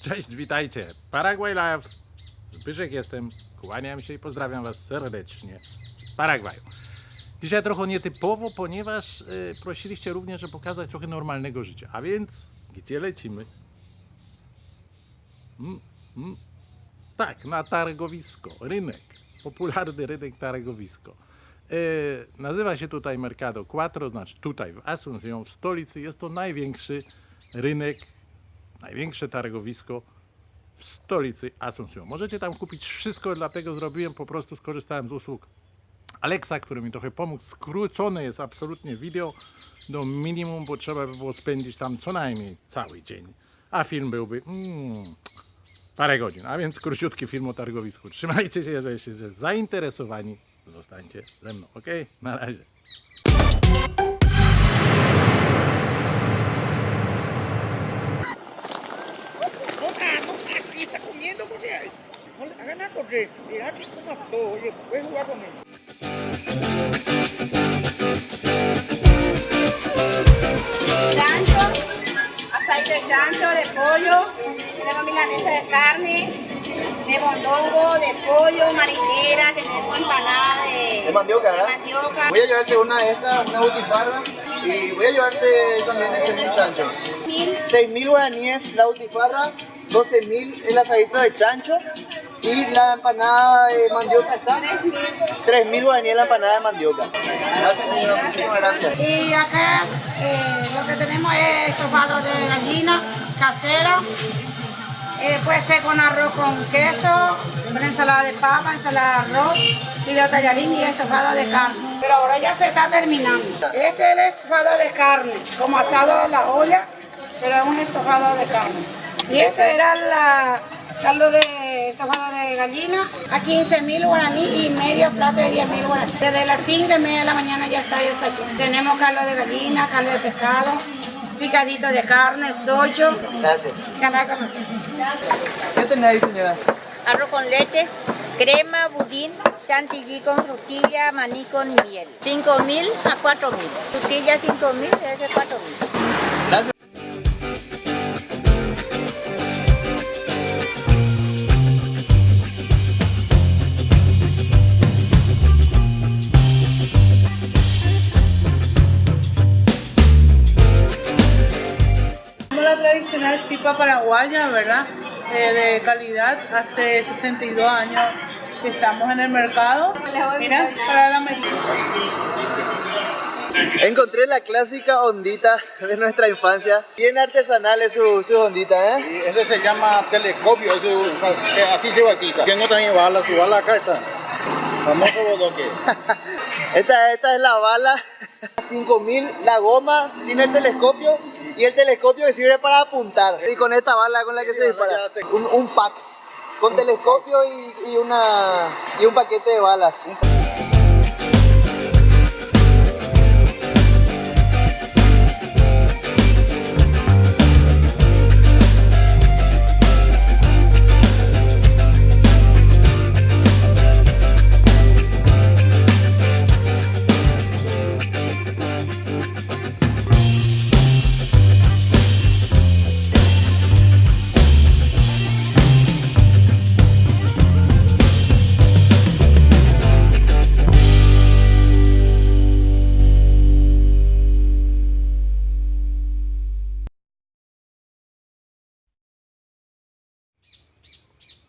Cześć, witajcie. Paraguay Live. Zbyszek jestem. Kłaniam się i pozdrawiam Was serdecznie z Paragwaju. Dzisiaj trochę nietypowo, ponieważ y, prosiliście również, żeby pokazać trochę normalnego życia. A więc, gdzie lecimy? Mm, mm. Tak, na targowisko, rynek. Popularny rynek targowisko. Y, nazywa się tutaj Mercado Quattro, znaczy tutaj w Asunción, w stolicy. Jest to największy rynek największe targowisko w stolicy Asunción. Możecie tam kupić wszystko, dlatego zrobiłem, po prostu skorzystałem z usług Alexa, który mi trochę pomógł. Skrócone jest absolutnie wideo do minimum, bo trzeba by było spędzić tam co najmniej cały dzień, a film byłby mm, parę godzin, a więc króciutki film o targowisku. Trzymajcie się, jeżeli jesteście zainteresowani, zostańcie ze mną, ok? Na razie. Comiendo, porque hagan nada, porque mira que coma todo, oye, puedes jugar con él. chancho, aceite de chancho, de pollo, tenemos milanesa de carne, de mondongo, de pollo, marinera, tenemos empanada de, De mandioca, ¿verdad? de mandioca. Voy a llevarte una de estas, una butifarra, y voy a llevarte también ese mil chancho. Mil, 6.000 guaraníes la butifarra, 12.000 el asadito de chancho y la empanada de mandioca está. 3.000 guaraníes la empanada de mandioca. Gracias señor, muchísimas gracias. Y acá eh, lo que tenemos es estofado de gallina casera. Eh, puede ser con arroz con queso, con ensalada de papa, ensalada de arroz, y de tallarín y estofado de carne. Pero ahora ya se está terminando. Este es el estofado de carne, como asado a la olla, pero es un estofado de carne. Y este era la caldo de estofado de gallina a 15 mil guaraní y medio plato de 10 mil guaraní. Desde las 5 y media de la mañana ya está desayuno. Tenemos caldo de gallina, caldo de pescado, picadito de carne, socho, Gracias. ganar con nosotros. ¿Qué tenés ahí señora? arroz con leche, crema, budín, chantilly con frutilla, maní con miel. 5 mil a 4 mil. Frutilla 5 mil, es de 4 chipa paraguaya, ¿verdad? Eh, de calidad, hace 62 años que estamos en el mercado. Mira, para la mesa. Encontré la clásica ondita de nuestra infancia. Bien artesanal es su, su ondita, ¿eh? Y ese se llama telescopio, eso, que así se bautiza. Tengo también bala, su bala acá está. Famoso bodoque. Esta, esta es la bala 5000, la goma sin el telescopio y el telescopio que sirve para apuntar. Y con esta bala con la que se dispara. Un, un pack con telescopio y, y una, y un paquete de balas.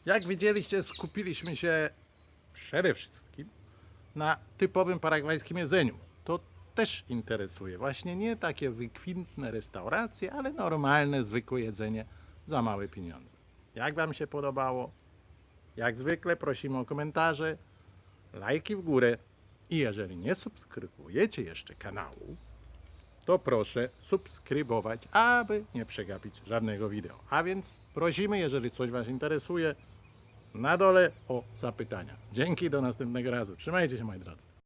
Jak widzieliście, skupiliśmy się przede wszystkim na typowym paragwajskim jedzeniu. To też interesuje. Właśnie nie takie wykwintne restauracje, ale normalne, zwykłe jedzenie za małe pieniądze. Jak Wam się podobało? Jak zwykle prosimy o komentarze, lajki w górę i jeżeli nie subskrybujecie jeszcze kanału, to proszę subskrybować, aby nie przegapić żadnego wideo. A więc prosimy, jeżeli coś Was interesuje, na dole o zapytania. Dzięki, do następnego razu. Trzymajcie się moi drodzy.